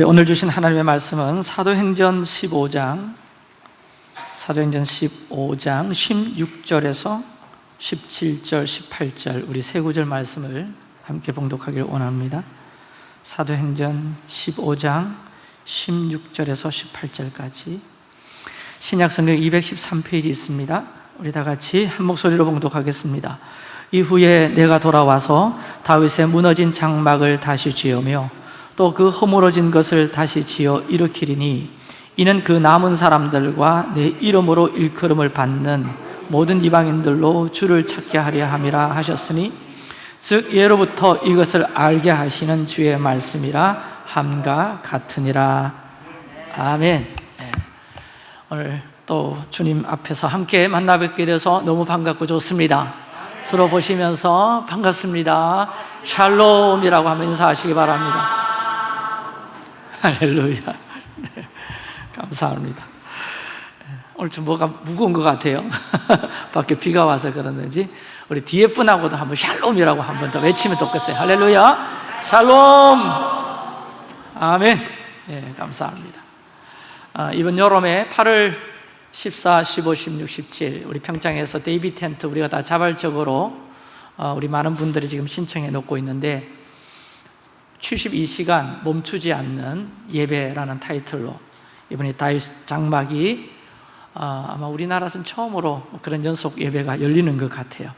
우리 오늘 주신 하나님의 말씀은 사도행전 15장 사도행전 15장 16절에서 17절, 18절 우리 세 구절 말씀을 함께 봉독하길 원합니다. 사도행전 15장 16절에서 18절까지. 신약성경 213페이지 있습니다. 우리 다 같이 한 목소리로 봉독하겠습니다. 이후에 내가 돌아와서 다윗의 무너진 장막을 다시 지으며 또 그 허물어진 것을 다시 지어 일으키리니 이는 그 남은 사람들과 내 이름으로 일컬음을 받는 모든 이방인들로 주를 찾게 하려 함이라 하셨으니 즉 예로부터 이것을 알게 하시는 주의 말씀이라 함과 같으니라. 아멘. 네. 오늘 또 주님 앞에서 함께 만나 뵙게 돼서 너무 반갑고 좋습니다. 서로 보시면서 반갑습니다. 샬롬이라고 하면 인사하시기 바랍니다 할렐루야. 네, 감사합니다. 오늘 좀 뭐가 무거운 것 같아요. 밖에 비가 와서 그러는지 우리 뒤에 분하고도 한번 샬롬이라고 한 번 더 외치면 좋겠어요. 할렐루야. 샬롬. 아멘. 예, 감사합니다. 아, 이번 여름에 8월 14, 15, 16, 17 우리 평창에서 데이비 텐트 우리가 다 자발적으로 어, 우리 많은 분들이 지금 신청해 놓고 있는데 72시간 멈추지 않는 예배라는 타이틀로 이번에 다윗 장막이 어, 아마 우리나라에서는 처음으로 그런 연속 예배가 열리는 것 같아요.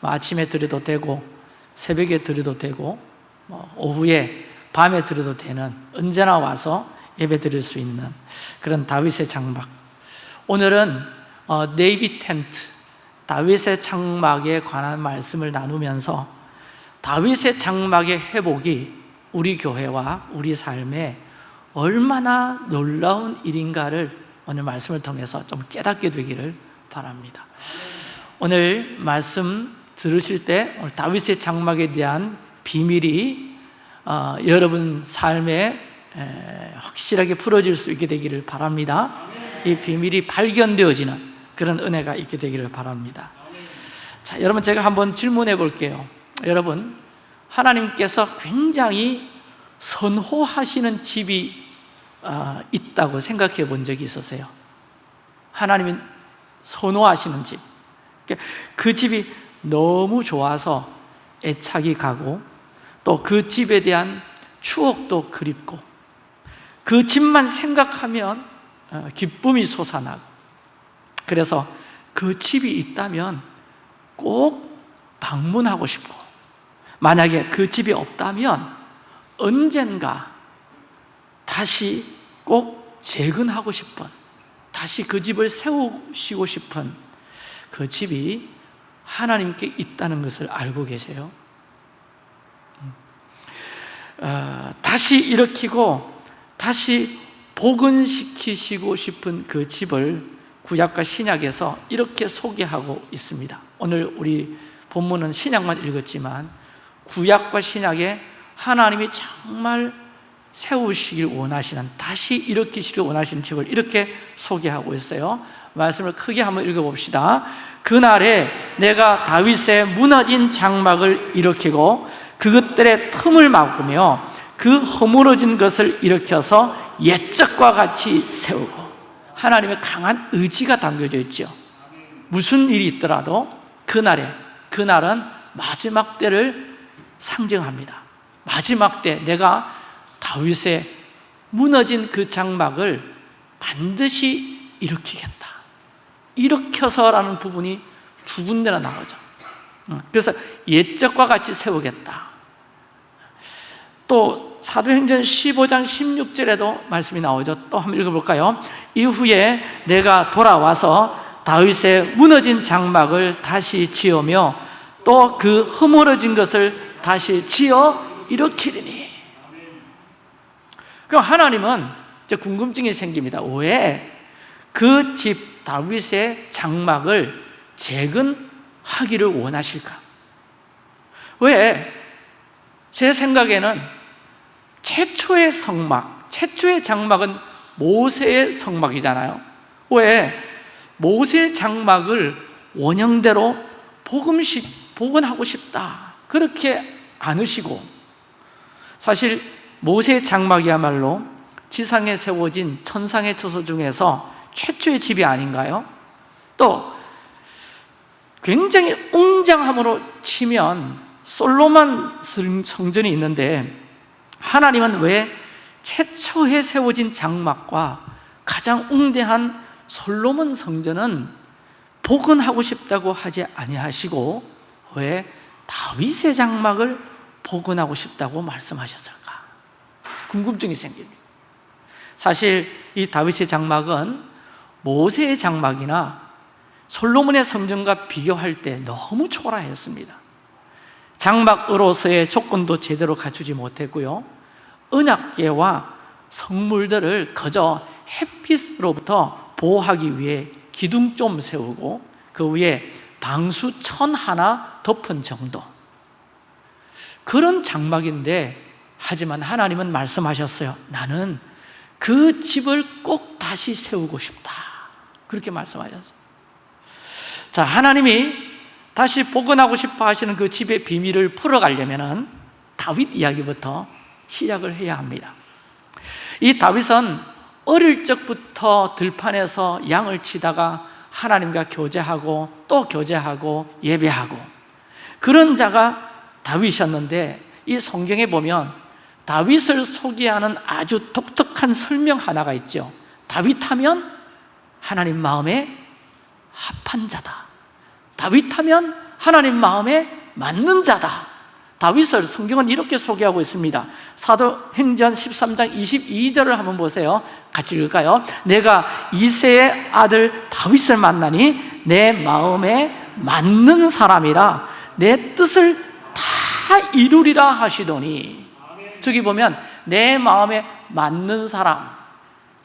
뭐 아침에 드려도 되고 새벽에 드려도 되고 뭐 오후에 밤에 드려도 되는 언제나 와서 예배 드릴 수 있는 그런 다윗의 장막. 오늘은 어, 네이비 텐트 다윗의 장막에 관한 말씀을 나누면서 다윗의 장막의 회복이 우리 교회와 우리 삶에 얼마나 놀라운 일인가를 오늘 말씀을 통해서 좀 깨닫게 되기를 바랍니다. 오늘 말씀 들으실 때 오늘 다윗의 장막에 대한 비밀이 어, 여러분 삶에 에, 확실하게 풀어질 수 있게 되기를 바랍니다. 이 비밀이 발견되어지는 그런 은혜가 있게 되기를 바랍니다. 자, 여러분 제가 한번 질문해 볼게요. 여러분 하나님께서 굉장히 선호하시는 집이 어, 있다고 생각해 본 적이 있으세요? 하나님이 선호하시는 집. 그러니까 그 집이 너무 좋아서 애착이 가고 또 그 집에 대한 추억도 그립고 그 집만 생각하면 어, 기쁨이 솟아나고 그래서 그 집이 있다면 꼭 방문하고 싶고 만약에 그 집이 없다면 언젠가 다시 꼭 재건하고 싶은 다시 그 집을 세우시고 싶은 그 집이 하나님께 있다는 것을 알고 계세요? 어, 다시 일으키고 다시 복원시키시고 싶은 그 집을 구약과 신약에서 이렇게 소개하고 있습니다. 오늘 우리 본문은 신약만 읽었지만 구약과 신약에 하나님이 정말 세우시길 원하시는 다시 일으키시길 원하시는 집을 이렇게 소개하고 있어요. 말씀을 크게 한번 읽어봅시다. 그날에 내가 다윗의 무너진 장막을 일으키고 그것들의 틈을 막으며 그 허물어진 것을 일으켜서 옛적과 같이 세우고 하나님의 강한 의지가 담겨져 있죠. 무슨 일이 있더라도 그날에 그날은 마지막 때를 상징합니다. 마지막 때 내가 다윗의 무너진 그 장막을 반드시 일으키겠다. 일으켜서라는 부분이 두 군데나 나오죠. 그래서 옛적과 같이 세우겠다. 또 사도행전 15장 16절에도 말씀이 나오죠. 또 한번 읽어볼까요? 이후에 내가 돌아와서 다윗의 무너진 장막을 다시 지으며 또 그 허물어진 것을 다시 지어 일으키리니 그럼 하나님은 이제 궁금증이 생깁니다 왜 그 집 다윗의 장막을 재건하기를 원하실까? 왜? 제 생각에는 최초의 성막, 최초의 장막은 모세의 성막이잖아요 왜? 모세 장막을 원형대로 복음식, 복원하고 싶다 그렇게 않으시고 사실 모세 장막이야말로 지상에 세워진 천상의 처소 중에서 최초의 집이 아닌가요? 또 굉장히 웅장함으로 치면 솔로몬 성전이 있는데 하나님은 왜 최초에 세워진 장막과 가장 웅대한 솔로몬 성전은 복원하고 싶다고 하지 아니하시고 왜 다윗의 장막을 복원하고 싶다고 말씀하셨을까? 궁금증이 생깁니다. 사실 이 다윗의 장막은 모세의 장막이나 솔로몬의 성전과 비교할 때 너무 초라했습니다. 장막으로서의 조건도 제대로 갖추지 못했고요. 은약계와 성물들을 그저 햇빛으로부터 보호하기 위해 기둥 좀 세우고 그 위에 방수천 하나 덮은 정도 그런 장막인데 하지만 하나님은 말씀하셨어요. 나는 그 집을 꼭 다시 세우고 싶다. 그렇게 말씀하셨어요. 자 하나님이 다시 복원하고 싶어 하시는 그 집의 비밀을 풀어가려면 다윗 이야기부터 시작을 해야 합니다. 이 다윗은 어릴 적부터 들판에서 양을 치다가 하나님과 교제하고 또 교제하고 예배하고 그런 자가 다윗이었는데 이 성경에 보면 다윗을 소개하는 아주 독특한 설명 하나가 있죠. 다윗하면 하나님 마음에 합한 자다. 다윗하면 하나님 마음에 맞는 자다. 다윗을 성경은 이렇게 소개하고 있습니다. 사도행전 13장 22절을 한번 보세요. 같이 읽을까요? 내가 이세의 아들 다윗을 만나니 내 마음에 맞는 사람이라 내 뜻을 다 이루리라 하시더니 저기 보면 내 마음에 맞는 사람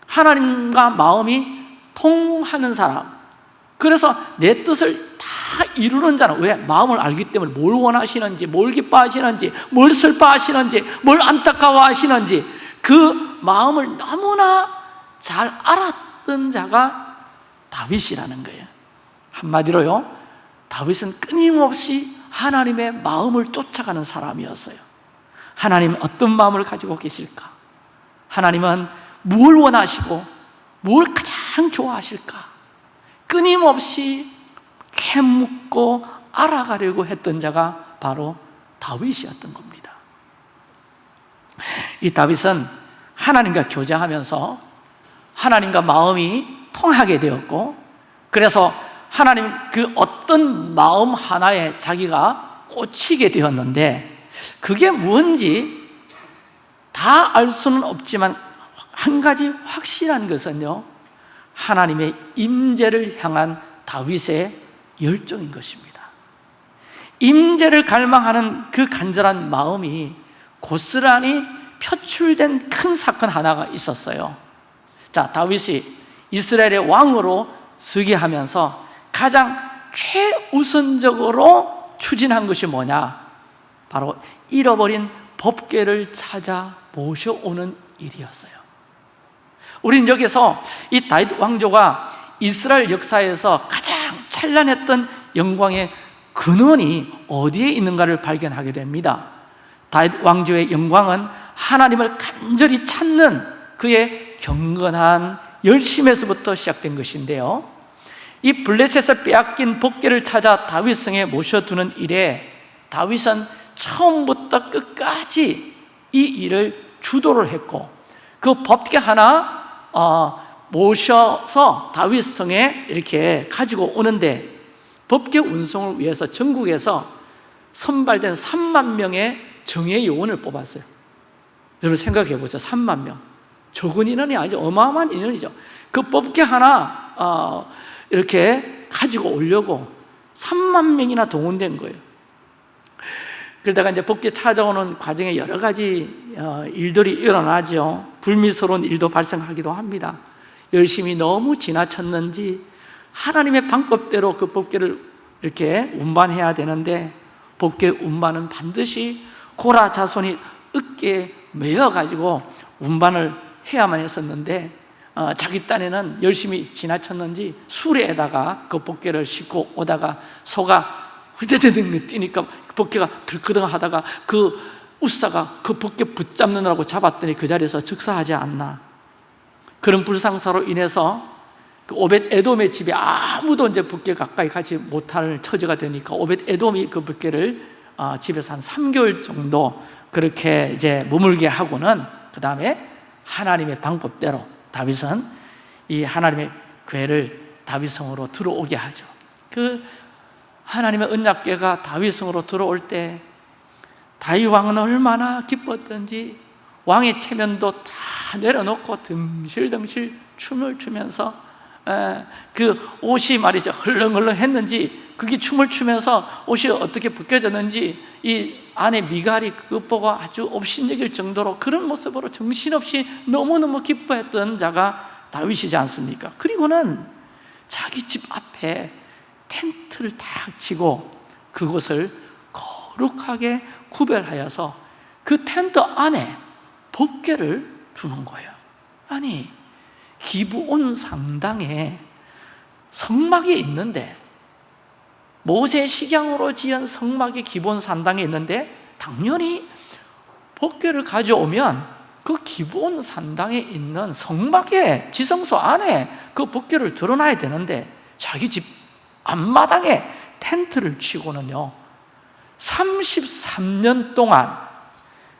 하나님과 마음이 통하는 사람 그래서 내 뜻을 다 이루는 자는 왜? 마음을 알기 때문에 뭘 원하시는지 뭘 기뻐하시는지 뭘 슬퍼하시는지 뭘 안타까워하시는지 그 마음을 너무나 잘 알았던 자가 다윗이라는 거예요 한마디로요 다윗은 끊임없이 하나님의 마음을 쫓아가는 사람이었어요 하나님 어떤 마음을 가지고 계실까? 하나님은 뭘 원하시고 뭘 가장 좋아하실까? 끊임없이 캐묻고 알아가려고 했던 자가 바로 다윗이었던 겁니다 이 다윗은 하나님과 교제하면서 하나님과 마음이 통하게 되었고 그래서 하나님 그 어떤 마음 하나에 자기가 꽂히게 되었는데 그게 뭔지 다 알 수는 없지만 한 가지 확실한 것은요 하나님의 임재를 향한 다윗의 열정인 것입니다. 임재를 갈망하는 그 간절한 마음이 고스란히 표출된 큰 사건 하나가 있었어요. 자 다윗이 이스라엘의 왕으로 서게 하면서 가장 최우선적으로 추진한 것이 뭐냐? 바로 잃어버린 법궤를 찾아 모셔오는 일이었어요. 우린 여기서 이 다윗 왕조가 이스라엘 역사에서 가장 찬란했던 영광의 근원이 어디에 있는가를 발견하게 됩니다. 다윗 왕조의 영광은 하나님을 간절히 찾는 그의 경건한 열심에서부터 시작된 것인데요 이 블레셋에서 빼앗긴 복귀를 찾아 다윗성에 모셔두는 일에 다윗은 처음부터 끝까지 이 일을 주도를 했고 그 법궤 하나 어, 모셔서 다윗성에 이렇게 가지고 오는데 법계 운송을 위해서 전국에서 선발된 3만 명의 정예 요원을 뽑았어요. 여러분 생각해 보세요. 3만 명. 적은 인원이 아니죠. 어마어마한 인원이죠. 그 법계 하나 어, 이렇게 가지고 오려고 3만 명이나 동원된 거예요. 그러다가 이제 법계 찾아오는 과정에 여러 가지 어, 일들이 일어나죠. 불미스러운 일도 발생하기도 합니다. 열심히 너무 지나쳤는지 하나님의 방법대로 그 법계를 이렇게 운반해야 되는데 법계 운반은 반드시 고라 자손이 으깨 매어가지고 운반을 해야만 했었는데 어, 자기 딴에는 열심히 지나쳤는지 수레에다가 그 법계를 싣고 오다가 소가 흐드드득 뛰니까 법계가 들끄덩 하다가 그 우사가 그 법계 붙잡느라고 잡았더니 그 자리에서 즉사하지 않나. 그런 불상사로 인해서 그 오벳 에돔의 집에 아무도 이제 붓게 가까이 가지 못할 처지가 되니까 오벳 에돔이 그 붓게를 어, 집에서 한 3개월 정도 그렇게 이제 머물게 하고는 그 다음에 하나님의 방법대로 다윗은 이 하나님의 괴를 다윗성으로 들어오게 하죠. 그 하나님의 언약궤가 다윗성으로 들어올 때 다윗 왕은 얼마나 기뻤던지 왕의 체면도 다 내려놓고 듬실듬실 춤을 추면서 에, 그 옷이 말이죠. 헐렁헐렁 했는지 그게 춤을 추면서 옷이 어떻게 벗겨졌는지 이 안에 미갈이 보고 아주 업신여길 정도로 그런 모습으로 정신없이 너무너무 기뻐했던 자가 다윗이지 않습니까? 그리고는 자기 집 앞에 텐트를 탁 치고 그곳을 거룩하게 구별하여서 그 텐트 안에 법궤를 두는 거예요 아니 기브온 상당에 성막이 있는데 모세 식양으로 지은 성막이 기본 산당에 있는데 당연히 법궤를 가져오면 그 기본 산당에 있는 성막의 지성소 안에 그 법궤를 드러나야 되는데 자기 집 앞마당에 텐트를 치고는요 33년 동안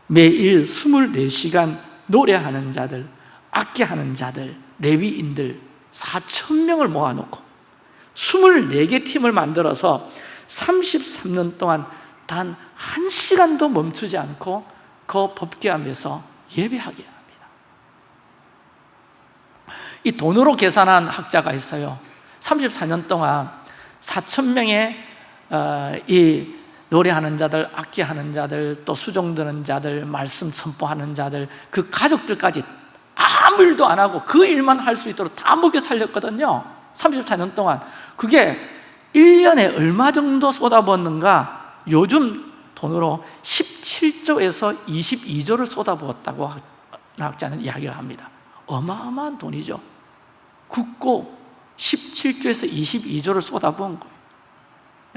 매일 24시간 노래하는 자들 악기하는 자들 레위인들 4천 명을 모아놓고 24개 팀을 만들어서 33년 동안 단 한 시간도 멈추지 않고 그 법계하면서 예배하게 합니다. 이 돈으로 계산한 학자가 있어요. 34년 동안 4천 명의 어, 이 노래하는 자들, 악기하는 자들, 또 수종 드는 자들, 말씀 선포하는 자들 그 가족들까지 아무 일도 안 하고 그 일만 할 수 있도록 다 먹여 살렸거든요 34년 동안 그게 1년에 얼마 정도 쏟아붓는가? 요즘 돈으로 17조에서 22조를 쏟아부었다고 학자는 이야기를 합니다. 어마어마한 돈이죠. 굳고 17조에서 22조를 쏟아부은 거예요.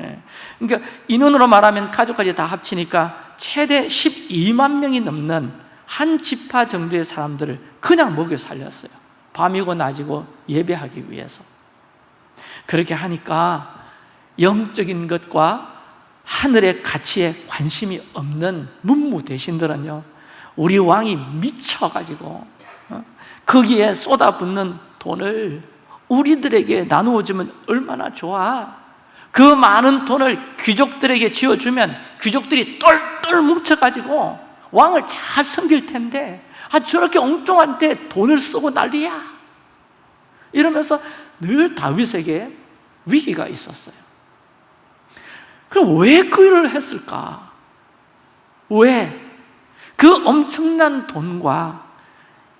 예. 그러니까 인원으로 말하면 가족까지 다 합치니까 최대 12만 명이 넘는 한 지파 정도의 사람들을 그냥 먹여 살렸어요. 밤이고 낮이고 예배하기 위해서 그렇게 하니까 영적인 것과 하늘의 가치에 관심이 없는 문무 대신들은요 우리 왕이 미쳐가지고 어? 거기에 쏟아붓는 돈을 우리들에게 나누어 주면 얼마나 좋아 그 많은 돈을 귀족들에게 지어주면 귀족들이 똘똘 뭉쳐가지고 왕을 잘 섬길 텐데 아 저렇게 엉뚱한 데 돈을 쓰고 난리야 이러면서 늘 다윗에게 위기가 있었어요 그럼 왜 그 일을 했을까? 왜? 그 엄청난 돈과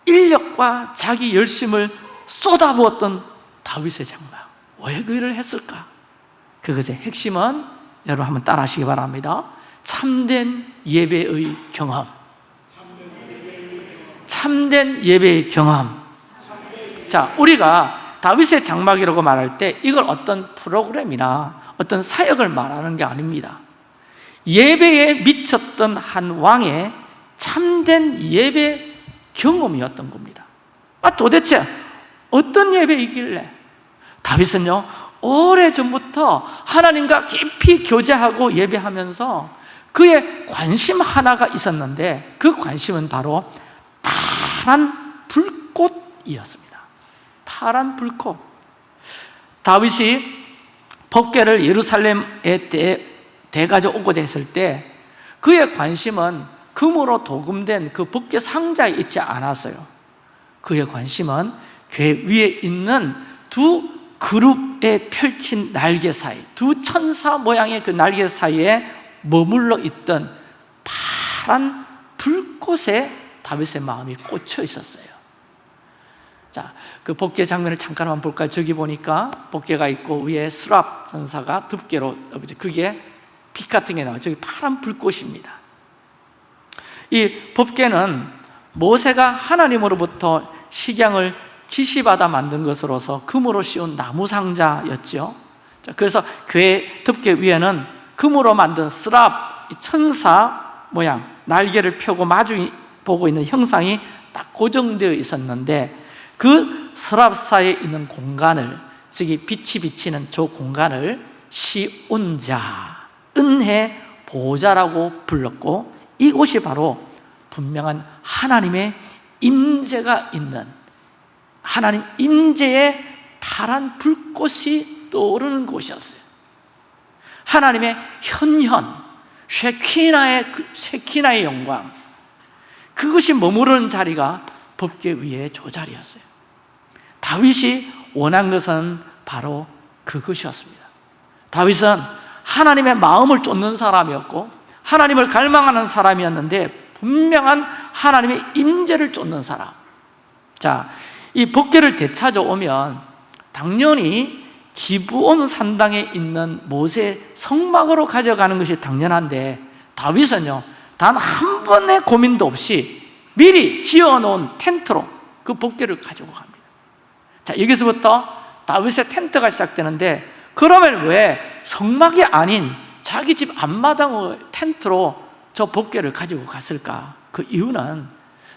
인력과 자기 열심을 쏟아부었던 다윗의 장막 왜 그 일을 했을까? 그것의 핵심은 여러분 한번 따라 하시기 바랍니다 참된 예배의 경험 참된 예배의 경험 자, 우리가 다윗의 장막이라고 말할 때 이걸 어떤 프로그램이나 어떤 사역을 말하는 게 아닙니다. 예배에 미쳤던 한 왕의 참된 예배 경험이었던 겁니다. 아, 도대체 어떤 예배이길래? 다윗은요 오래전부터 하나님과 깊이 교제하고 예배하면서 그의 관심 하나가 있었는데 그 관심은 바로 파란 불꽃이었습니다 파란 불꽃. 다윗이 법궤를 예루살렘에 대, 대가져 오고자 했을 때 그의 관심은 금으로 도금된 그 법궤 상자에 있지 않았어요. 그의 관심은 궤 위에 있는 두 그룹에 펼친 날개 사이 두 천사 모양의 그 날개 사이에 머물러 있던 파란 불꽃에 다윗의 마음이 꽂혀 있었어요 자, 그 복개 장면을 잠깐만 볼까요? 저기 보니까 복개가 있고 위에 수랍 전사가 덮개로 그게 빛 같은 게 나와요. 저기 파란 불꽃입니다. 이 법궤는 모세가 하나님으로부터 식양을 지시받아 만든 것으로서 금으로 씌운 나무 상자였죠. 그래서 궤 덮개 위에는 금으로 만든 스랍 천사 모양 날개를 펴고 마주 보고 있는 형상이 딱 고정되어 있었는데 그 서랍사에 있는 공간을 즉이 빛이 비치는 저 공간을 시온자, 은혜 보좌라고 불렀고 이곳이 바로 분명한 하나님의 임재가 있는 하나님 임재의 파란 불꽃이 떠오르는 곳이었어요. 하나님의 현현, 쉐키나의, 쉐키나의 영광 그것이 머무르는 자리가 법계 위에 저 자리였어요 다윗이 원한 것은 바로 그것이었습니다. 다윗은 하나님의 마음을 쫓는 사람이었고 하나님을 갈망하는 사람이었는데 분명한 하나님의 임재를 쫓는 사람. 자, 이 법계를 되찾아오면 당연히 기부온 산당에 있는 모세 성막으로 가져가는 것이 당연한데 다윗은요 단 한 번의 고민도 없이 미리 지어놓은 텐트로 그 법계를 가지고 갑니다 자 여기서부터 다윗의 텐트가 시작되는데 그러면 왜 성막이 아닌 자기 집 앞마당의 텐트로 저 법궤를 가지고 갔을까? 그 이유는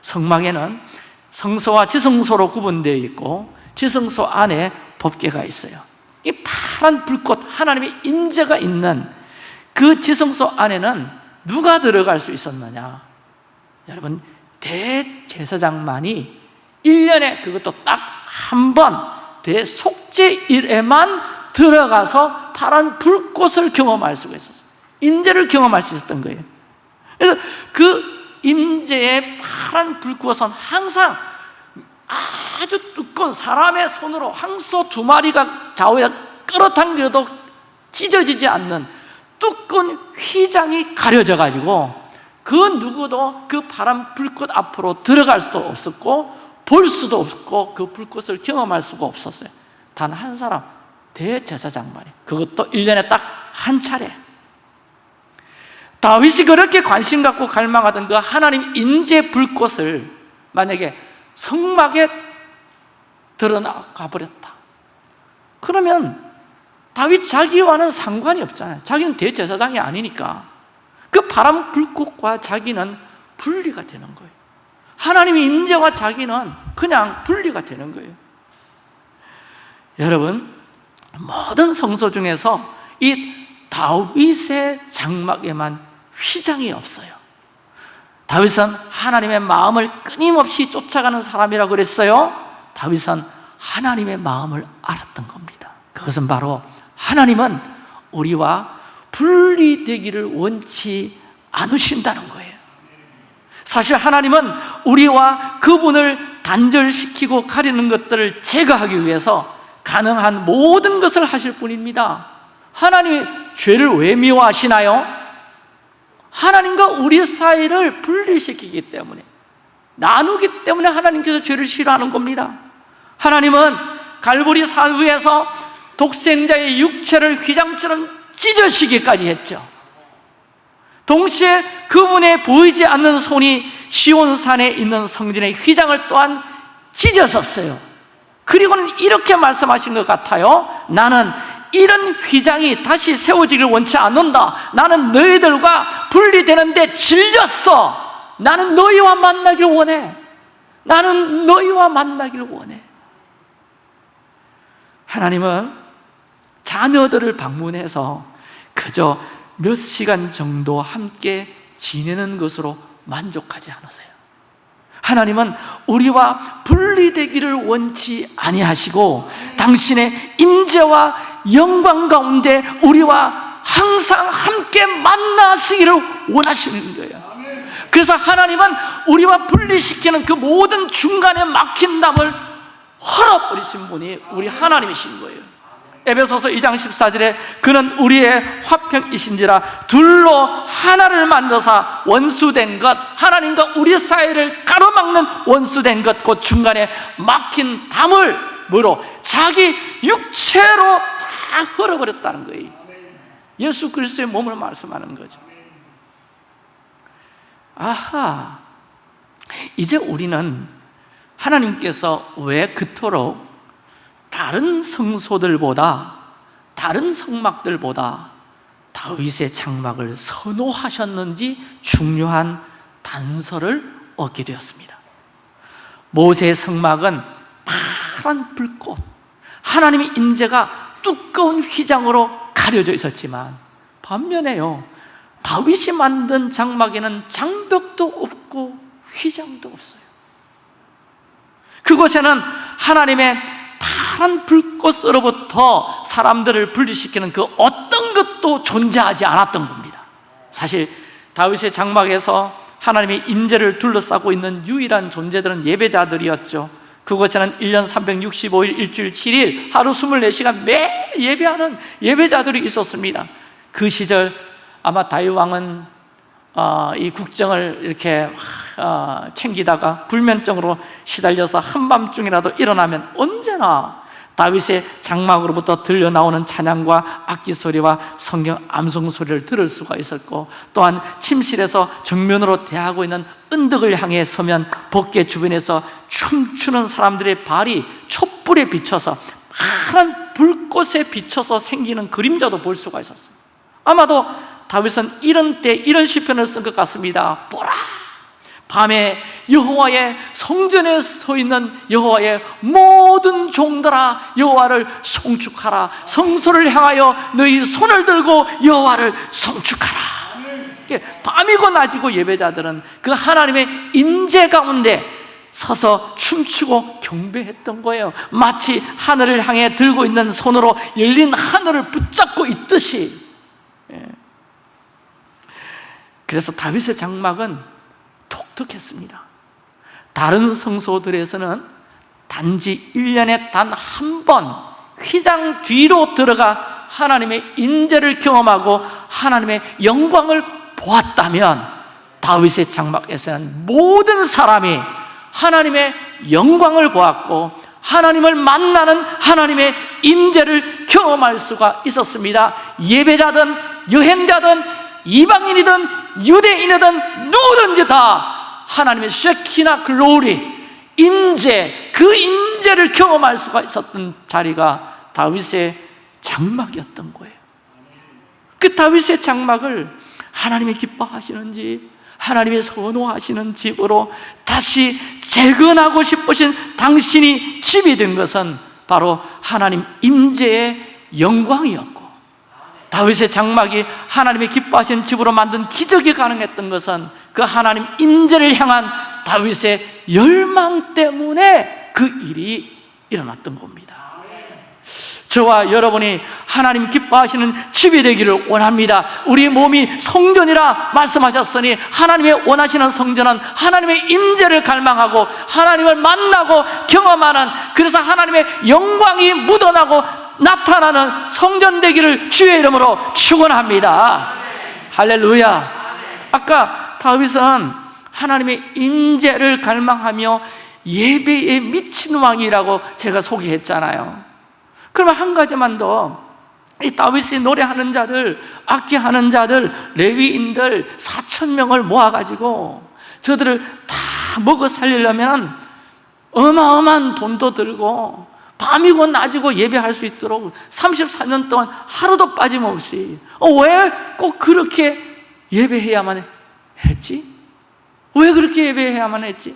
성막에는 성소와 지성소로 구분되어 있고 지성소 안에 법궤가 있어요 이 파란 불꽃 하나님의 임재가 있는 그 지성소 안에는 누가 들어갈 수 있었느냐 여러분 대제사장만이 1년에 그것도 딱 한 번 대속죄일에만 들어가서 파란 불꽃을 경험할 수가 있었어요. 임재를 경험할 수 있었던 거예요. 그래서 그 임재의 파란 불꽃은 항상 아주 두꺼운 사람의 손으로 황소 두 마리가 좌우에 끌어당겨도 찢어지지 않는 두꺼운 휘장이 가려져 가지고 그 누구도 그 파란 불꽃 앞으로 들어갈 수도 없었고 볼 수도 없고 그 불꽃을 경험할 수가 없었어요. 단 한 사람 대제사장만이 그것도 1년에 딱 한 차례. 다윗이 그렇게 관심 갖고 갈망하던 그 하나님 임재 불꽃을 만약에 성막에 드러나가 버렸다. 그러면 다윗 자기와는 상관이 없잖아요. 자기는 대제사장이 아니니까 그 바람 불꽃과 자기는 분리가 되는 거예요 하나님의 임재와 자기는 그냥 분리가 되는 거예요. 여러분 모든 성소 중에서 이 다윗의 장막에만 휘장이 없어요. 다윗은 하나님의 마음을 끊임없이 쫓아가는 사람이라고 그랬어요. 다윗은 하나님의 마음을 알았던 겁니다. 그것은 바로 하나님은 우리와 분리되기를 원치 않으신다는 거예요 사실 하나님은 우리와 그분을 단절시키고 가리는 것들을 제거하기 위해서 가능한 모든 것을 하실 분입니다. 하나님이 죄를 왜 미워하시나요? 하나님과 우리 사이를 분리시키기 때문에 나누기 때문에 하나님께서 죄를 싫어하는 겁니다. 하나님은 갈보리 산 위에서 독생자의 육체를 휘장처럼 찢어지기까지 했죠 동시에 그분의 보이지 않는 손이 시온산에 있는 성전의 휘장을 또한 찢어졌어요. 그리고는 이렇게 말씀하신 것 같아요. 나는 이런 휘장이 다시 세워지길 원치 않는다. 나는 너희들과 분리되는데 질렸어. 나는 너희와 만나길 원해. 나는 너희와 만나길 원해. 하나님은 자녀들을 방문해서 그저 몇 시간 정도 함께 지내는 것으로 만족하지 않으세요. 하나님은 우리와 분리되기를 원치 아니하시고 당신의 임재와 영광 가운데 우리와 항상 함께 만나시기를 원하시는 거예요. 그래서 하나님은 우리와 분리시키는 그 모든 중간에 막힌 담을 헐어버리신 분이 우리 하나님이신 거예요 에베소서 2장 14절에 그는 우리의 화평이신지라 둘로 하나를 만드사 원수된 것 하나님과 우리 사이를 가로막는 원수된 것그 중간에 막힌 담을 뭐로 자기 육체로 다 흘어버렸다는 거예요. 예수 그리스도의 몸을 말씀하는 거죠. 아하 이제 우리는 하나님께서 왜 그토록 다른 성소들보다 다른 성막들보다 다윗의 장막을 선호하셨는지 중요한 단서를 얻게 되었습니다. 모세의 성막은 파란 불꽃 하나님의 임재가 두꺼운 휘장으로 가려져 있었지만 반면에요 다윗이 만든 장막에는 장벽도 없고 휘장도 없어요. 그곳에는 하나님의 파란 불꽃으로부터 사람들을 분리시키는 그 어떤 것도 존재하지 않았던 겁니다. 사실 다윗의 장막에서 하나님의 임재를 둘러싸고 있는 유일한 존재들은 예배자들이었죠. 그곳에는 1년 365일 일주일 7일 하루 24시간 매일 예배하는 예배자들이 있었습니다. 그 시절 아마 다윗 왕은 어, 이 국정을 이렇게 어, 챙기다가 불면증으로 시달려서 한밤중이라도 일어나면 언제나 다윗의 장막으로부터 들려 나오는 찬양과 악기 소리와 성경 암송 소리를 들을 수가 있었고 또한 침실에서 정면으로 대하고 있는 은덕을 향해 서면 벗개 주변에서 춤추는 사람들의 발이 촛불에 비춰서 파란 불꽃에 비춰서 생기는 그림자도 볼 수가 있었어요 아마도 다윗은 이런 때 이런 시편을 쓴 것 같습니다. 보라 밤에 여호와의 성전에 서 있는 여호와의 모든 종들아 여호와를 송축하라. 성소를 향하여 너희 손을 들고 여호와를 송축하라. 밤이고 낮이고 예배자들은 그 하나님의 임재 가운데 서서 춤추고 경배했던 거예요. 마치 하늘을 향해 들고 있는 손으로 열린 하늘을 붙잡고 있듯이. 예. 그래서 다윗의 장막은 독특했습니다. 다른 성소들에서는 단지 1년에 단 한 번 휘장 뒤로 들어가 하나님의 인재를 경험하고 하나님의 영광을 보았다면 다윗의 장막에서는 모든 사람이 하나님의 영광을 보았고 하나님을 만나는 하나님의 임재를 경험할 수가 있었습니다. 예배자든 여행자든 이방인이든 유대인이든 누구든지 다 하나님의 쉐키나 글로리 임재 그 임재를 경험할 수가 있었던 자리가 다윗의 장막이었던 거예요. 그 다윗의 장막을 하나님이 기뻐하시는지 하나님의 선호하시는 집으로 다시 재건하고 싶으신 당신이 집이 된 것은 바로 하나님 임재의 영광이었고 다윗의 장막이 하나님의 기뻐하시는 집으로 만든 기적이 가능했던 것은 그 하나님 임재를 향한 다윗의 열망 때문에 그 일이 일어났던 겁니다. 저와 여러분이 하나님 기뻐하시는 집이 되기를 원합니다. 우리 몸이 성전이라 말씀하셨으니 하나님의 원하시는 성전은 하나님의 임재를 갈망하고 하나님을 만나고 경험하는 그래서 하나님의 영광이 묻어나고 나타나는 성전 되기를 주의 이름으로 축원합니다. 할렐루야. 아까 다윗은 하나님의 임재를 갈망하며 예배에 미친 왕이라고 제가 소개했잖아요. 그러면 한 가지만 더. 이 다윗이 노래하는 자들, 악기하는 자들, 레위인들 4천 명을 모아 가지고 저들을 다 먹어 살리려면 어마어마한 돈도 들고 밤이고 낮이고 예배할 수 있도록 34년 동안 하루도 빠짐없이 어, 왜 꼭 그렇게 예배해야만 했지? 왜 그렇게 예배해야만 했지?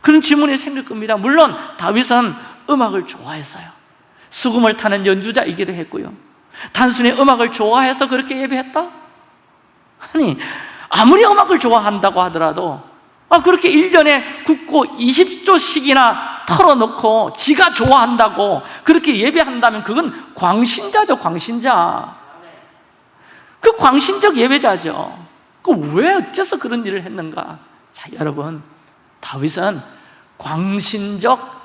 그런 질문이 생길 겁니다 물론 다윗은 음악을 좋아했어요 수금을 타는 연주자이기도 했고요 단순히 음악을 좋아해서 그렇게 예배했다? 아니 아무리 음악을 좋아한다고 하더라도 아, 그렇게 1년에 굳고 20조씩이나 털어놓고 지가 좋아한다고 그렇게 예배한다면 그건 광신자죠 광신자. 그 광신적 예배자죠. 그 왜 어째서 그런 일을 했는가? 자 여러분 다윗은 광신적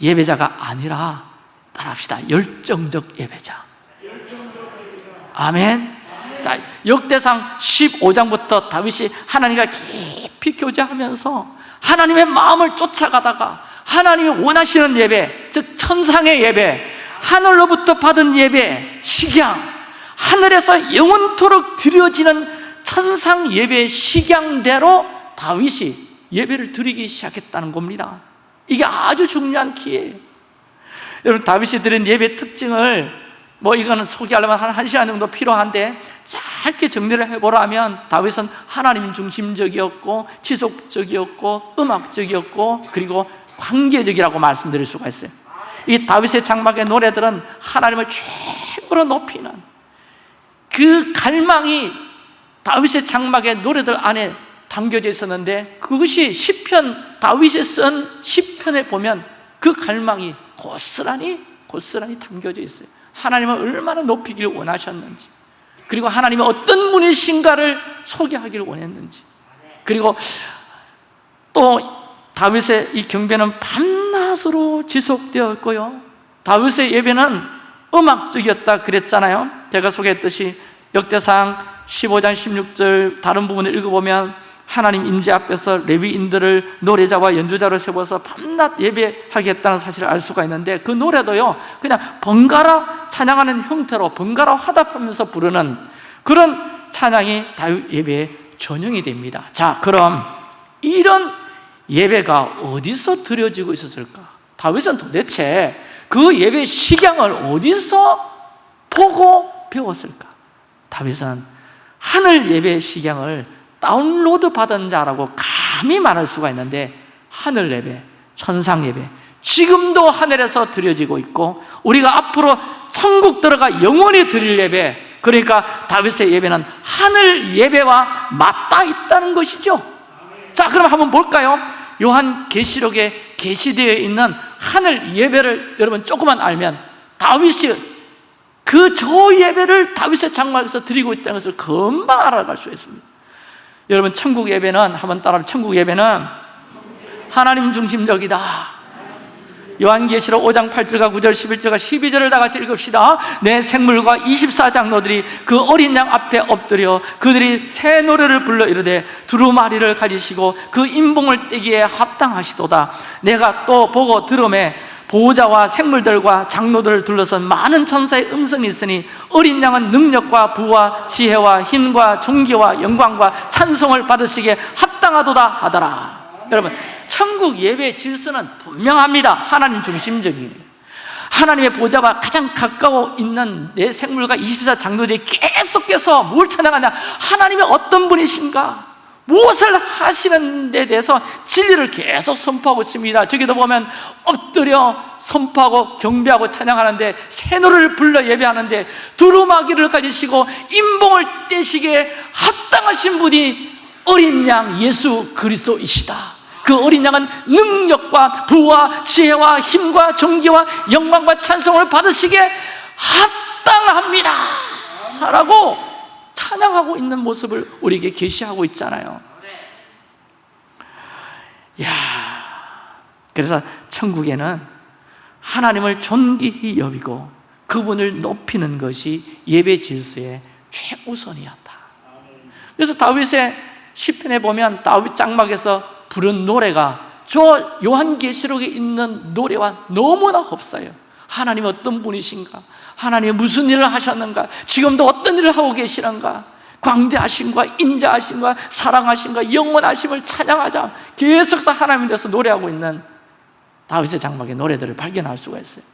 예배자가 아니라 따라합시다. 열정적 예배자. 아멘 자 역대상 15장부터 다윗이 하나님과 깊이 교제하면서 하나님의 마음을 쫓아가다가 하나님이 원하시는 예배 즉 천상의 예배 하늘로부터 받은 예배 식양 하늘에서 영원토록 드려지는 천상 예배 식양대로 다윗이 예배를 드리기 시작했다는 겁니다. 이게 아주 중요한 키예요. 여러분 다윗이 드린 예배 특징을 뭐 이거는 소개하려면 한 1시간 정도 필요한데 짧게 정리를 해보라면 다윗은 하나님 중심적이었고 지속적이었고 음악적이었고 그리고 관계적이라고 말씀드릴 수가 있어요. 이 다윗의 장막의 노래들은 하나님을 최고로 높이는 그 갈망이 다윗의 장막의 노래들 안에 담겨져 있었는데 그것이 시편 다윗이 쓴 시편에 보면 그 갈망이 고스란히 고스란히 담겨져 있어요 하나님을 얼마나 높이기를 원하셨는지 그리고 하나님이 어떤 분이신가를 소개하기를 원했는지 그리고 또 다윗의 이 경배는 밤낮으로 지속되었고요. 다윗의 예배는 음악적이었다 그랬잖아요. 제가 소개했듯이 역대상 15장 16절 다른 부분을 읽어보면 하나님 임재 앞에서 레위인들을 노래자와 연주자로 세워서 밤낮 예배하겠다는 사실을 알 수가 있는데 그 노래도요 그냥 번갈아 찬양하는 형태로 번갈아 화답하면서 부르는 그런 찬양이 다윗 예배의 전형이 됩니다 자 그럼 이런 예배가 어디서 드려지고 있었을까? 다윗은 도대체 그 예배 식양을 어디서 보고 배웠을까? 다윗은 하늘 예배 식양을 다운로드 받은 자라고 감히 말할 수가 있는데 하늘 예배, 천상 예배 지금도 하늘에서 드려지고 있고 우리가 앞으로 천국 들어가 영원히 드릴 예배 그러니까 다윗의 예배는 하늘 예배와 맞닿아 있다는 것이죠 자 그럼 한번 볼까요? 요한 계시록에 게시되어 있는 하늘 예배를 여러분 조금만 알면 다윗이 그 저 예배를 다윗의 장막에서 드리고 있다는 것을 금방 알아갈 수 있습니다 여러분 천국 예배는 한번 따라 천국 예배는 하나님 중심적이다. 요한계시록 5장 8절과 9절 11절과 12절을 다 같이 읽읍시다. 내 생물과 24장로들이 그 어린 양 앞에 엎드려 그들이 새 노래를 불러 이르되 두루마리를 가지시고 그 인봉을 떼기에 합당하시도다. 내가 또 보고 들음에 보호자와 생물들과 장로들을 둘러선 많은 천사의 음성이 있으니 어린 양은 능력과 부와 지혜와 힘과 존귀와 영광과 찬송을 받으시기에 합당하도다 하더라. 여러분 천국 예배 질서는 분명합니다. 하나님 중심적이에요 하나님의 보좌와 가장 가까워 있는 내 생물과 24 장로들이 계속해서 뭘 찬양하냐? 하나님의 어떤 분이신가 무엇을 하시는 데 대해서 진리를 계속 선포하고 있습니다. 저기도 보면 엎드려 선포하고 경배하고 찬양하는데 새 노래를 불러 예배하는데 두루마기를 가지시고 인봉을 떼시기에 합당하신 분이 어린 양 예수 그리스도이시다. 그 어린 양은 능력과 부와 지혜와 힘과 존귀와 영광과 찬송을 받으시기에 합당합니다. 라고 찬양하고 있는 모습을 우리에게 계시하고 있잖아요. 야, 그래서 천국에는 하나님을 존귀히 여기고 그분을 높이는 것이 예배 질서의 최우선이었다. 그래서 다윗의 시편에 보면 다윗 장막에서 부른 노래가 저 요한계시록에 있는 노래와 너무나 흡사해요. 하나님 어떤 분이신가 하나님 무슨 일을 하셨는가? 지금도 어떤 일을 하고 계시는가? 광대하심과 인자하심과 사랑하심과 영원하심을 찬양하자 계속해서 하나님에 대해서 노래하고 있는 다윗의 장막의 노래들을 발견할 수가 있어요.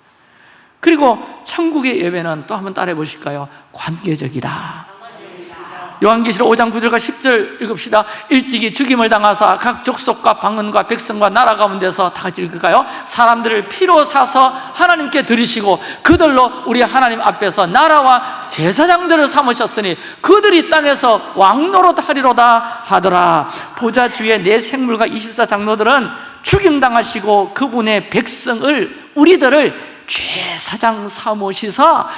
그리고 천국의 예배는 또 한번 따라해 보실까요? 관계적이다 요한계시록 5장 9절과 10절 읽읍시다 일찍이 죽임을 당하사 각 족속과 방언과 백성과 나라 가운데서 다 같이 읽을까요? 사람들을 피로 사서 하나님께 드리시고 그들로 우리 하나님 앞에서 나라와 제사장들을 삼으셨으니 그들이 땅에서 왕노릇 하리로다 하더라 보좌 주의 내 생물과 24장로들은 죽임당하시고 그분의 백성을 우리들을 제사장 삼으시사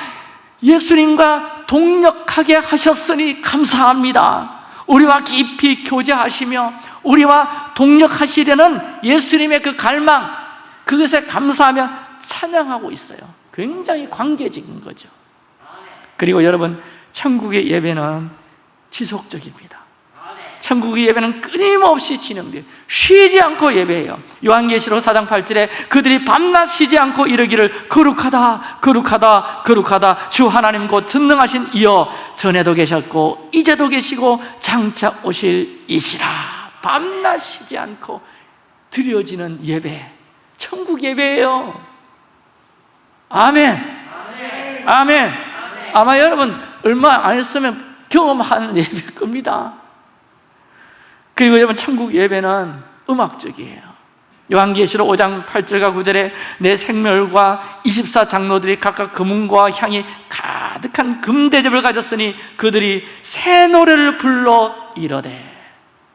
예수님과 동력하게 하셨으니 감사합니다. 우리와 깊이 교제하시며 우리와 동력하시려는 예수님의 그 갈망 그것에 감사하며 찬양하고 있어요. 굉장히 관계적인 거죠. 그리고 여러분 천국의 예배는 지속적입니다 천국의 예배는 끊임없이 진행돼요 쉬지 않고 예배해요. 요한계시록 4장 8절에 그들이 밤낮 쉬지 않고 이르기를 거룩하다 거룩하다 거룩하다. 주 하나님 곧 전능하신 이여 전에도 계셨고 이제도 계시고 장차 오실 이시라. 밤낮 쉬지 않고 드려지는 예배. 천국 예배예요. 아멘. 아멘. 아마 여러분 얼마 안 했으면 경험하는 예배일 겁니다 그리고 여러분 천국 예배는 음악적이에요. 요한계시록 5장 8절과 9절에 내 생멸과 24장로들이 각각 금은과 향이 가득한 금대접을 가졌으니 그들이 새 노래를 불러 이러되.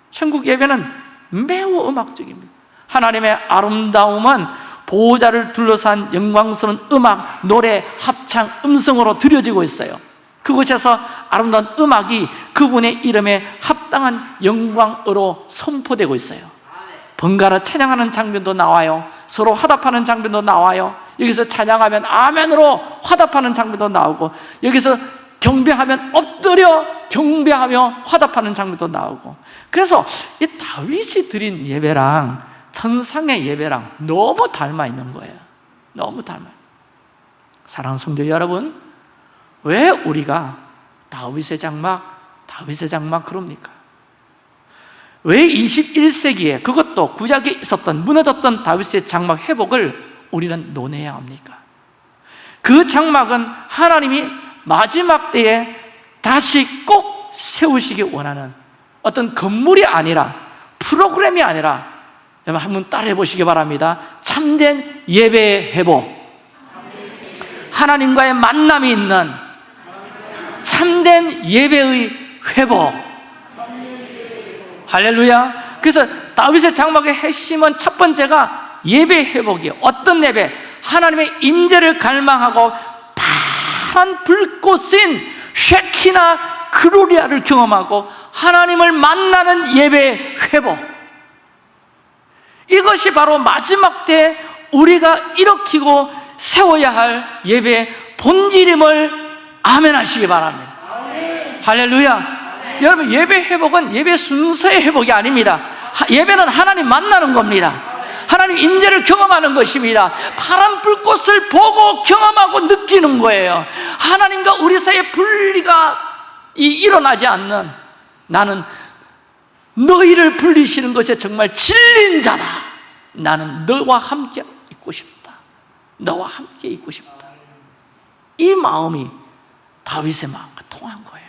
천국 예배는 매우 음악적입니다. 하나님의 아름다움은 보호자를 둘러싼 영광스러운 음악, 노래, 합창, 음성으로 들려지고 있어요 그곳에서 아름다운 음악이 그분의 이름에 합당한 영광으로 선포되고 있어요. 번갈아 찬양하는 장면도 나와요. 서로 화답하는 장면도 나와요. 여기서 찬양하면 아멘으로 화답하는 장면도 나오고 여기서 경배하면 엎드려 경배하며 화답하는 장면도 나오고. 그래서 이 다윗이 드린 예배랑 천상의 예배랑 너무 닮아 있는 거예요. 너무 닮아요. 사랑하는 성도 여러분 왜 우리가 다윗의 장막, 다윗의 장막 그럽니까? 왜 21세기에 그것도 구약에 있었던 무너졌던 다윗의 장막 회복을 우리는 논해야 합니까? 그 장막은 하나님이 마지막 때에 다시 꼭 세우시기 원하는 어떤 건물이 아니라 프로그램이 아니라 여러분 한번 따라해 보시기 바랍니다 참된 예배의 회복 하나님과의 만남이 있는 참된 예배의 회복. 할렐루야. 그래서 다윗의 장막의 핵심은 첫 번째가 예배 회복이에요 어떤 예배? 하나님의 임재를 갈망하고 파란 불꽃인 쉐키나 그로리아를 경험하고 하나님을 만나는 예배 회복. 이것이 바로 마지막 때 우리가 일으키고 세워야 할 예배의 본질임을 아멘 하시기 바랍니다. 할렐루야. 여러분 예배 회복은 예배 순서의 회복이 아닙니다. 예배는 하나님 만나는 겁니다. 하나님 임재를 경험하는 것입니다. 파란 불꽃을 보고 경험하고 느끼는 거예요. 하나님과 우리 사이에 분리가 일어나지 않는 나는 너희를 불리시는 것에 정말 질린 자다. 나는 너와 함께 있고 싶다. 너와 함께 있고 싶다. 이 마음이 다윗의 마음과 통한 거예요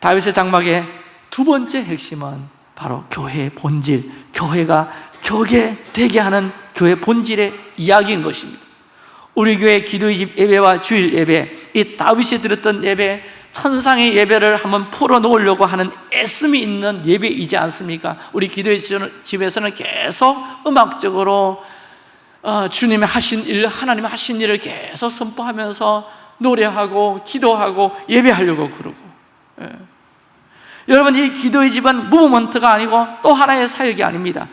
다윗의 장막의 두 번째 핵심은 바로 교회의 본질 교회가 교계 되게 하는 교회 본질의 이야기인 것입니다 우리 교회 기도의 집 예배와 주일 예배 이 다윗이 드렸던 예배 천상의 예배를 한번 풀어놓으려고 하는 애씀이 있는 예배이지 않습니까? 우리 기도의 집에서는 계속 음악적으로 어, 주님의 하신 일, 하나님의 하신 일을 계속 선포하면서 노래하고 기도하고 예배하려고 그러고. 예. 여러분 이 기도의 집은 무브먼트가 아니고 또 하나의 사역이 아닙니다.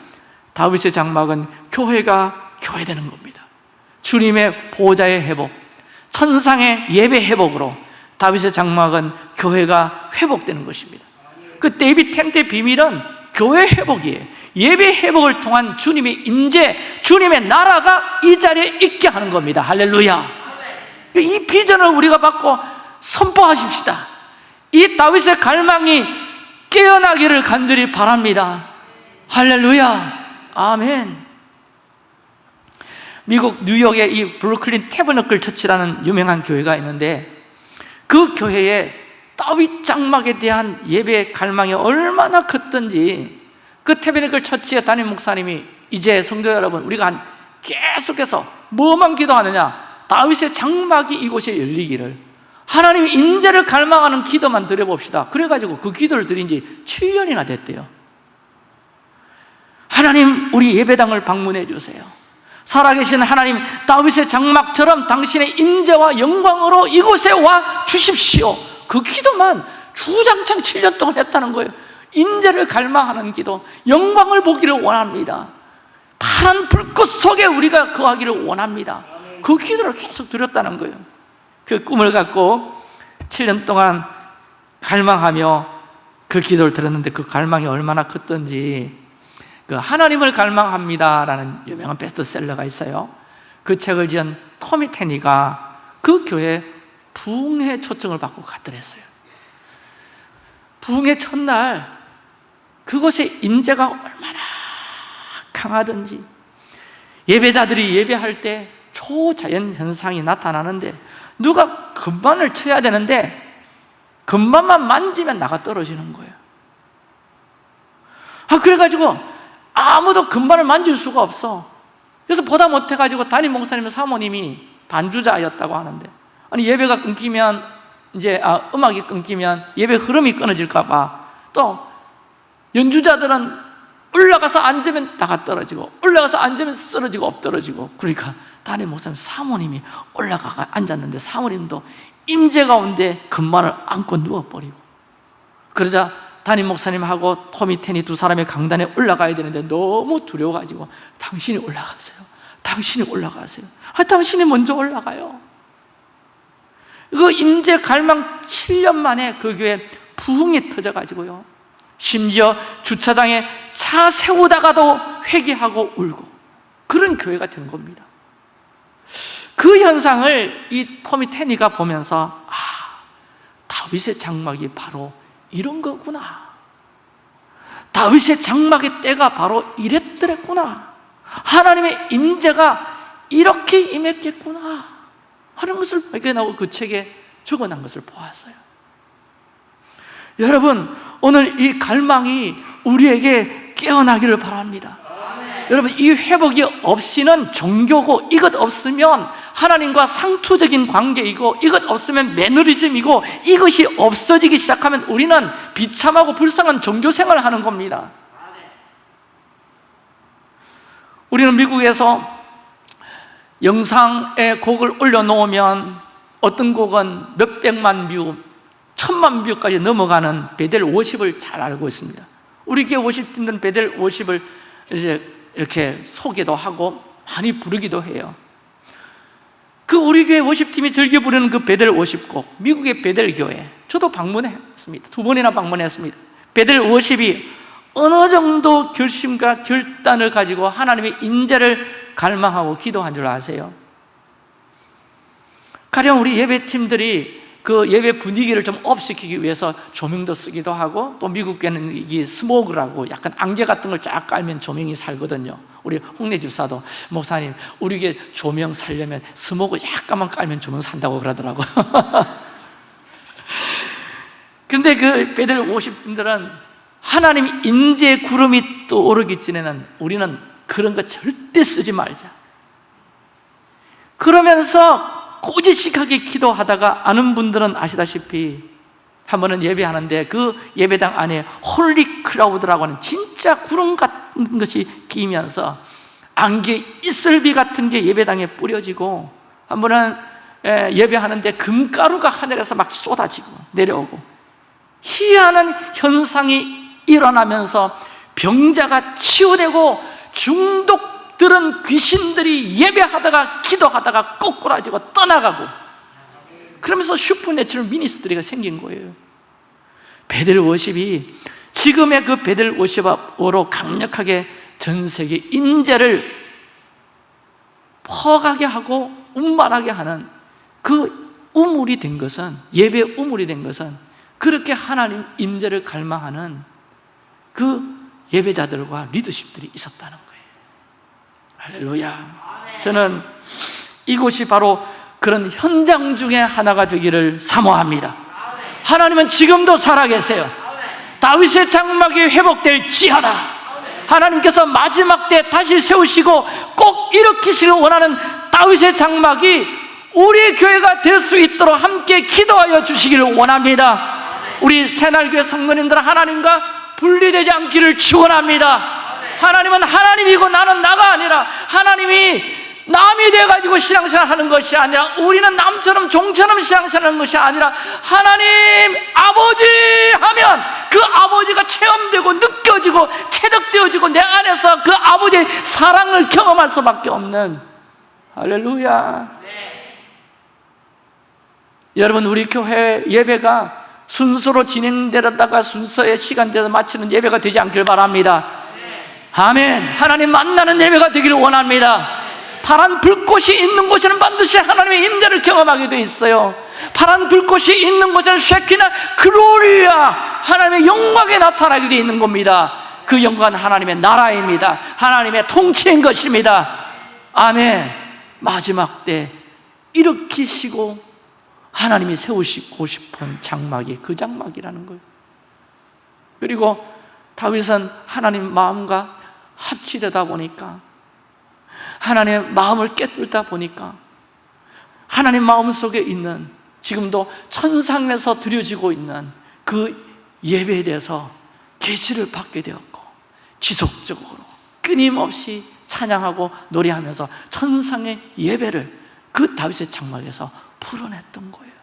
다윗의 장막은 교회가 교회되는 겁니다. 주님의 보호자의 회복 천상의 예배 회복으로 다윗의 장막은 교회가 회복되는 것입니다. 그 데이비 템트의 비밀은 교회 회복이에요. 예배 회복을 통한 주님의 임재, 주님의 나라가 이 자리에 있게 하는 겁니다. 할렐루야 이 비전을 우리가 받고 선포하십시다. 이 다윗의 갈망이 깨어나기를 간절히 바랍니다. 할렐루야. 아멘. 미국 뉴욕의 이 브루클린 태버너클 처치라는 유명한 교회가 있는데 그 교회에 다윗 장막에 대한 예배 갈망이 얼마나 컸던지 그 태베니클 처치의 담임 목사님이 이제 성도 여러분 우리가 한 계속해서 뭐만 기도하느냐 다윗의 장막이 이곳에 열리기를 하나님의 인재를 갈망하는 기도만 드려봅시다. 그래가지고 그 기도를 드린 지 7년이나 됐대요. 하나님 우리 예배당을 방문해 주세요. 살아계신 하나님 다윗의 장막처럼 당신의 인재와 영광으로 이곳에 와 주십시오. 그 기도만 주장창 7년 동안 했다는 거예요. 인재를 갈망하는 기도 영광을 보기를 원합니다. 파란 불꽃 속에 우리가 거하기를 원합니다 그 기도를 계속 드렸다는 거예요. 그 꿈을 갖고 7년 동안 갈망하며 그 기도를 들었는데 그 갈망이 얼마나 컸던지 그 하나님을 갈망합니다라는 유명한 베스트셀러가 있어요. 그 책을 지은 토미 테니가 그 교회 부흥회 초청을 받고 갔더랬어요. 부흥회 첫날 그곳에 임재가 얼마나 강하든지 예배자들이 예배할 때 초자연 현상이 나타나는데 누가 금반을 쳐야 되는데 금반만 만지면 나가 떨어지는 거예요. 아 그래가지고 아무도 금반을 만질 수가 없어. 그래서 보다 못해가지고 담임 목사님 사모님이 반주자였다고 하는데 아니 예배가 끊기면 이제 아, 음악이 끊기면 예배 흐름이 끊어질까 봐 또 연주자들은 올라가서 앉으면 다가 떨어지고 올라가서 앉으면 쓰러지고 엎드러지고. 그러니까 담임 목사님 사모님이 올라가 앉았는데 사모님도 임재 가운데 금반을 안고 누워버리고. 그러자 담임 목사님하고 토미 테니 두 사람이 강단에 올라가야 되는데 너무 두려워가지고 당신이 올라가세요. 당신이 올라가세요. 아, 당신이 먼저 올라가요. 그 임재 갈망 7년 만에 그 교회 부흥이 터져가지고요 심지어 주차장에 차 세우다가도 회개하고 울고. 그런 교회가 된 겁니다. 그 현상을 이 토미 테니가 보면서 아, 다윗의 장막이 바로 이런 거구나. 다윗의 장막의 때가 바로 이랬더랬구나. 하나님의 임재가 이렇게 임했겠구나. 하는 것을 발견하고 그 책에 적어놓은 것을 보았어요 여러분 오늘 이 갈망이 우리에게 깨어나기를 바랍니다. 여러분 이 회복이 없이는 종교고 이것 없으면 하나님과 상투적인 관계이고 이것 없으면 매너리즘이고 이것이 없어지기 시작하면 우리는 비참하고 불쌍한 종교 생활을 하는 겁니다. 우리는 미국에서 영상에 곡을 올려놓으면 어떤 곡은 몇백만 view, 천만 view까지 넘어가는 베델 worship을 잘 알고 있습니다. 우리 교회 worship팀들은 베델 worship을 이제 이렇게 소개도 하고 많이 부르기도 해요. 그 우리 교회 50팀이 즐겨 부르는 그 베델 worship곡 미국의 베델 교회. 저도 방문했습니다. 두 번이나 방문했습니다. 베델 worship이 어느 정도 결심과 결단을 가지고 하나님의 임재를 갈망하고 기도한 줄 아세요? 가령 우리 예배팀들이 그 예배 분위기를 좀 up시키기 위해서 조명도 쓰기도 하고 또 미국에는 이게 스모그라고 약간 안개 같은 걸 쫙 깔면 조명이 살거든요. 우리 홍내 집사도 목사님 우리 게 조명 살려면 스모그 약간만 깔면 조명 산다고 그러더라고. 근데 그 베델 worship분들은 하나님 임재 구름이 떠오르기 전에는 우리는 그런 거 절대 쓰지 말자. 그러면서 고지식하게 기도하다가 아는 분들은 아시다시피 한 번은 예배하는데 그 예배당 안에 holy cloud라고 하는 진짜 구름 같은 것이 끼면서 안개 이슬비 같은 게 예배당에 뿌려지고 한 번은 예배하는데 금가루가 하늘에서 막 쏟아지고 내려오고 희한한 현상이 일어나면서 병자가 치유되고 중독 들은 귀신들이 예배하다가 기도하다가 꼬꾸라지고 떠나가고 그러면서 supernatural ministry가 생긴 거예요. 베델 worship이 지금의 그 베델 worship으로 강력하게 전 세계 임재를 퍼가게 하고 운반하게 하는 그 우물이 된 것은 예배 우물이 된 것은 그렇게 하나님 임재를 갈망하는 그 예배자들과 리더십들이 있었다는 거예요 할렐루야. 저는 이곳이 바로 그런 현장 중에 하나가 되기를 사모합니다. 하나님은 지금도 살아계세요. 다윗의 장막이 회복될지어다. 하나님께서 마지막 때 다시 세우시고 꼭 일으키시길 원하는 다윗의 장막이 우리 교회가 될 수 있도록 함께 기도하여 주시기를 원합니다. 우리 새날교회 성도님들 하나님과 분리되지 않기를 축원합니다 하나님은 하나님이고 나는 나가 아니라 하나님이 남이 돼가지고 신앙생활 하는 것이 아니라 우리는 남처럼 종처럼 신앙생활 하는 것이 아니라 하나님 아버지 하면 그 아버지가 체험되고 느껴지고 체득되어지고 내 안에서 그 아버지의 사랑을 경험할 수밖에 없는 할렐루야 네. 여러분 우리 교회 예배가 순서로 진행되다가 순서의 시간대에서 마치는 예배가 되지 않길 바랍니다 아멘. 하나님 만나는 예배가 되기를 원합니다. 파란 불꽃이 있는 곳에는 반드시 하나님의 임재를 경험하게 돼 있어요. 파란 불꽃이 있는 곳에는 쉐키나 글로리아 하나님의 영광에 나타나게 돼 있는 겁니다. 그 영광은 하나님의 나라입니다. 하나님의 통치인 것입니다. 아멘. 마지막 때 일으키시고 하나님이 세우시고 싶은 장막이 그 장막이라는 거예요. 그리고 다윗은 하나님 마음과 합치되다 보니까 하나님의 마음을 깨뚫다 보니까 하나님 마음속에 있는 지금도 천상에서 드려지고 있는 그 예배에 대해서 계시를 받게 되었고 지속적으로 끊임없이 찬양하고 노래하면서 천상의 예배를 그 다윗의 장막에서 풀어냈던 거예요.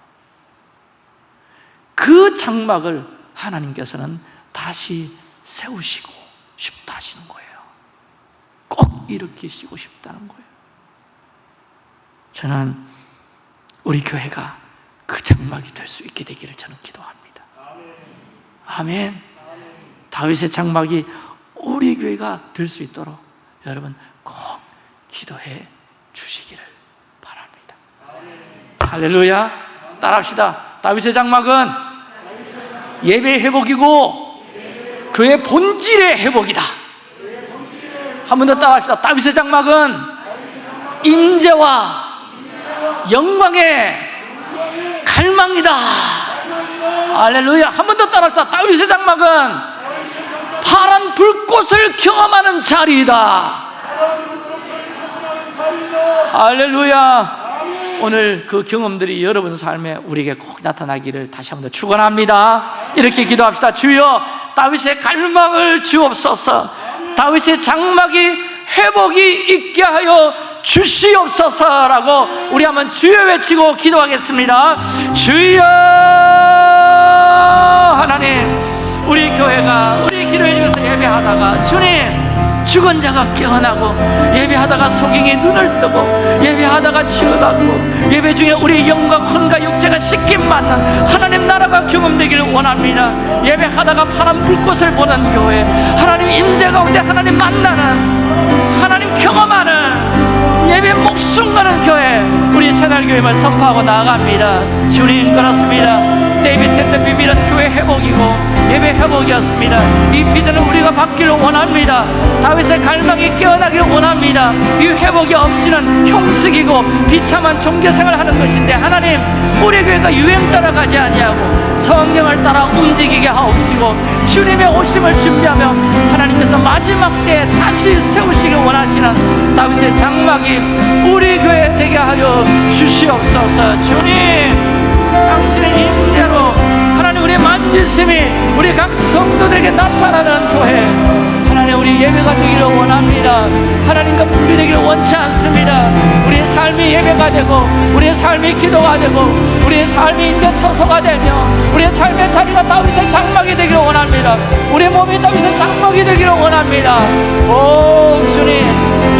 그 장막을 하나님께서는 다시 세우시고 싶다 하시는 거예요 꼭 일으키시고 싶다는 거예요. 저는 우리 교회가 그 장막이 될 수 있게 되기를 저는 기도합니다. 아멘. 다윗의 장막이 우리 교회가 될 수 있도록 여러분 꼭 기도해 주시기를 바랍니다. 할렐루야. 따라합시다. 다윗의 장막은 예배의 회복이고 교회 본질의 회복이다 한 번 더 따라합시다. 다윗의 장막은 인재와 영광의 갈망이다. 할렐루야. 한 번 더 따라합시다. 다윗의 장막은 파란 불꽃을 경험하는 자리이다. 할렐루야. 오늘 그 경험들이 여러분 삶에 우리에게 꼭 나타나기를 다시 한번더 축원합니다. 이렇게 기도합시다. 주여 다윗의 갈망을 주옵소서 다윗의 장막이 회복이 있게 하여 주시옵소서라고 우리 한번 주여 외치고 기도하겠습니다. 주여 하나님 우리 교회가 우리 기도해 주면서 예배하다가 주님 죽은 자가 깨어나고 예배하다가 소경이 눈을 뜨고 예배하다가 치유받고 예배 중에 우리 영과 혼과 육체가 씻김 받는 하나님 나라가 경험되기를 원합니다. 예배하다가 파란 불꽃을 보는 교회 하나님 임재 가운데 하나님 만나는 하나님 경험하는 예배 목숨 거는 교회 우리 새날교회를 선포하고 나아갑니다. 주님 그렇습니다. David tent 비밀은 교회 회복이고 회복이었습니다. 이 비전을 우리가 받기를 원합니다. 다윗의 갈망이 깨어나기를 원합니다. 이 회복이 없이는 형식이고 비참한 종교생활을 하는 것인데 하나님 우리 교회가 유행 따라가지 아니하고 성령을 따라 움직이게 하옵시고 주님의 오심을 준비하며 하나님께서 마지막 때에 다시 세우시길 원하시는 다윗의 장막이 우리 교회 되게 하여 주시옵소서. 주님 당신의 임대로 하나님 우리의 만지심이 우리 각 성도들에게 나타나는 교회. 하나님 우리 예배가 되기를 원합니다. 하나님과 분리되기를 원치 않습니다. 우리의 삶이 예배가 되고 우리의 삶이 기도가 되고 우리의 삶이 인제 처소가 되며 우리의 삶의 자리가 다윗의 장막이 되기를 원합니다. 우리의 몸이 다윗의 장막이 되기를 원합니다. 오 주님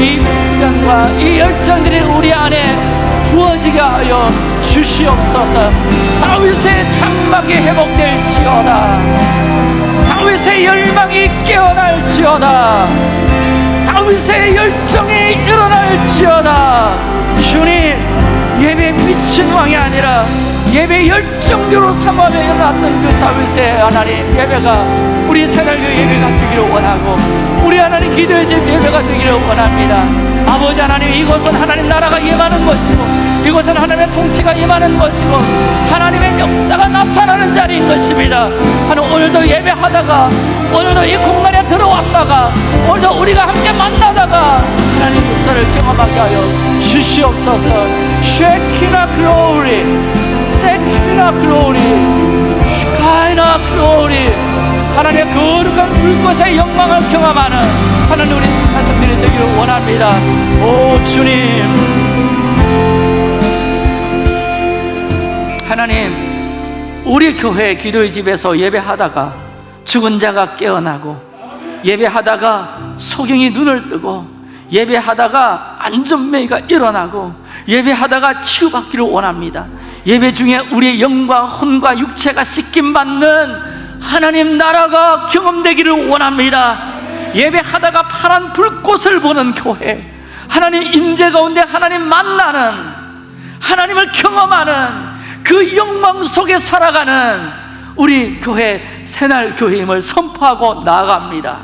이 비전과 이 열정들이 우리 안에 부어지게 하여 주시옵소서. 다윗의 장막이 회복될지어다. 다윗의 열망이 깨어날지어다. 다윗의 열정이 일어날지어다. 주님 예배 미친 왕이 아니라 예배 열정대로 삼아며 일어났던 그 다윗의 하나님 예배가 우리 새날교 예배가 되기를 원하고 우리 하나님 기도의 집 예배가 되기를 원합니다. 아버지 하나님 이곳은 하나님 나라가 임하는 것이고 이곳은 하나님의 통치가 임하는 것이고 하나님의 역사가 나타나는 자리인 것입니다. 하나님 오늘도 예배하다가 오늘도 이 공간에 들어왔다가 오늘도 우리가 함께 만나다가 하나님 역사를 경험하게 하여 주시옵소서. 쉐키나 글로리 세키나 글로리 슈카이나 글로리 하나님의 거룩한 불꽃의 영광을 경험하는 하나님 우리 말씀드리 되기를 원합니다. 오 주님. 하나님 우리 교회 기도의 집에서 예배하다가 죽은 자가 깨어나고 예배하다가 소경이 눈을 뜨고 예배하다가 안전매가 일어나고 예배하다가 치유받기를 원합니다. 예배 중에 우리의 영과 혼과 육체가 씻김받는 하나님 나라가 경험되기를 원합니다. 예배하다가 파란 불꽃을 보는 교회 하나님 임재 가운데 하나님 만나는 하나님을 경험하는 그 영광 속에 살아가는 우리 교회 새날 교회임을 선포하고 나아갑니다.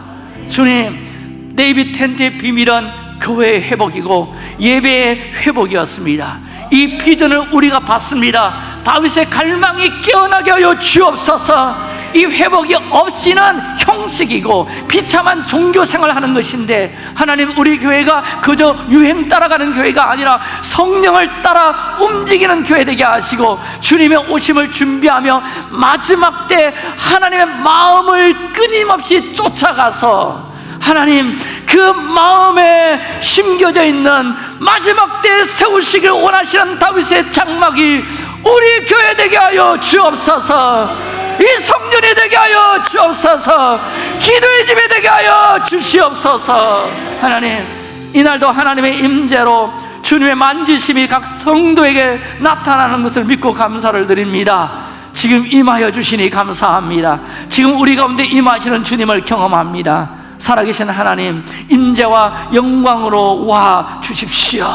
주님 데이비 텐트의 비밀은 교회의 회복이고 예배의 회복이었습니다. 이 비전을 우리가 받습니다. 다윗의 갈망이 깨어나게 하여 주옵소서 이 회복이 없이는 형식이고 비참한 종교 생활하는 것인데 하나님 우리 교회가 그저 유행 따라가는 교회가 아니라 성령을 따라 움직이는 교회 되게 하시고 주님의 오심을 준비하며 마지막 때 하나님의 마음을 끊임없이 쫓아가서 하나님 그 마음에 심겨져 있는 마지막 때 세우시길 원하시는 다윗의 장막이 우리 교회 되게 하여 주옵소서 이 성년이 되게 하여 주옵소서. 기도의 집에 되게 하여 주시옵소서. 하나님 이날도 하나님의 임재로 주님의 만지심이 각 성도에게 나타나는 것을 믿고 감사를 드립니다. 지금 임하여 주시니 감사합니다. 지금 우리 가운데 임하시는 주님을 경험합니다. 살아계신 하나님 임재와 영광으로 와 주십시오.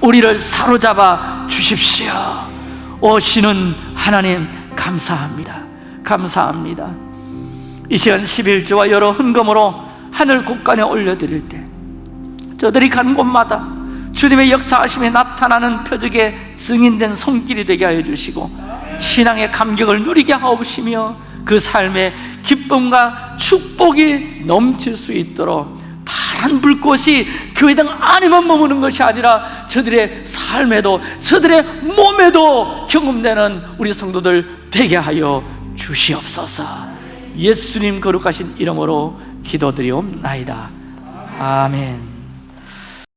우리를 사로잡아 주십시오. 오시는 하나님 감사합니다 감사합니다. 이 시간 11주와 여러 헌금으로 하늘 곳간에 올려드릴 때 저들이 가는 곳마다 주님의 역사하심이 나타나는 표적의 증인된 손길이 되게 하여 주시고 신앙의 감격을 누리게 하옵시며 그 삶에 기쁨과 축복이 넘칠 수 있도록 파란 불꽃이 교회당 안에만 머무는 것이 아니라 저들의 삶에도 저들의 몸에도 경험되는 우리 성도들 되게 하여 주시옵소서. 예수님 거룩하신 이름으로 기도드리옵나이다. 아멘